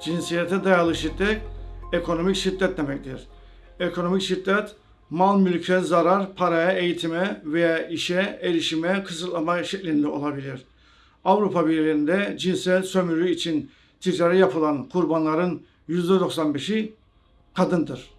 Cinsiyete dayalı şiddet ekonomik şiddet demektir. Ekonomik şiddet mal mülke zarar, paraya, eğitime veya işe erişime kısıtlama şeklinde olabilir. Avrupa Birliği'nde cinsel sömürü için ticari yapılan kurbanların %95'i kadındır.